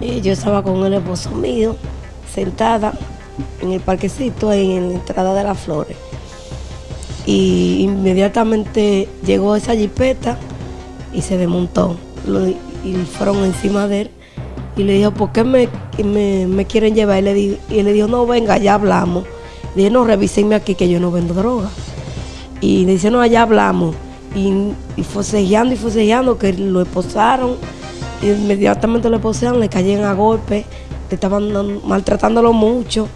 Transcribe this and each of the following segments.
Yo estaba con el esposo mío, sentada en el parquecito, en la entrada de las flores. Y inmediatamente llegó esa jipeta y se desmontó. Y fueron encima de él. Y le dijo, ¿por qué me, me- me quieren llevar? Y le, y le dijo, no, venga, ya hablamos. Le dije, no, revísenme aquí que yo no vendo droga. Y le dice, no, allá hablamos. Y, y forcejeando y forcejeando que lo esposaron. Inmediatamente lo esposaron, le cayeron a golpe, le estaban maltratándolo mucho.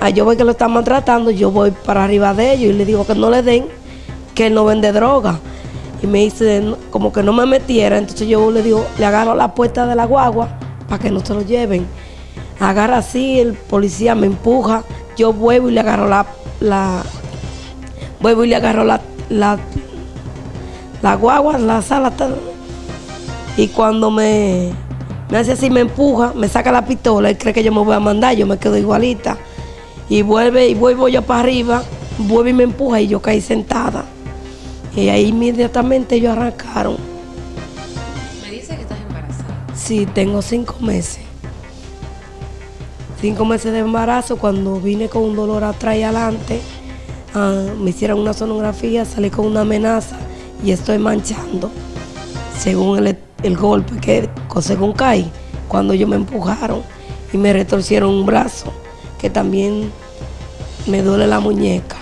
Ah, yo veo que lo están maltratando, yo voy para arriba de ellos y le digo que no le den, que él no vende droga. Y me dice como que no me metiera, entonces yo le digo, le agarro la puerta de la guagua para que no se lo lleven. Agarra así, el policía me empuja, yo vuelvo y le agarro la, la vuelvo y le agarro la, la, la guagua, la sala, tal. Y cuando me, me hace así, me empuja, me saca la pistola, él cree que yo me voy a mandar, yo me quedo igualita. Y vuelve y vuelvo yo para arriba, vuelve y me empuja y yo caí sentada. Y ahí inmediatamente ellos arrancaron. Me dice que estás embarazada. Sí, tengo cinco meses. Cinco meses de embarazo, cuando vine con un dolor atrás y adelante, ah, me hicieron una sonografía, salí con una amenaza y estoy manchando. Según el, golpe que, según caí, cuando ellos me empujaron y me retorcieron un brazo, que también me duele la muñeca.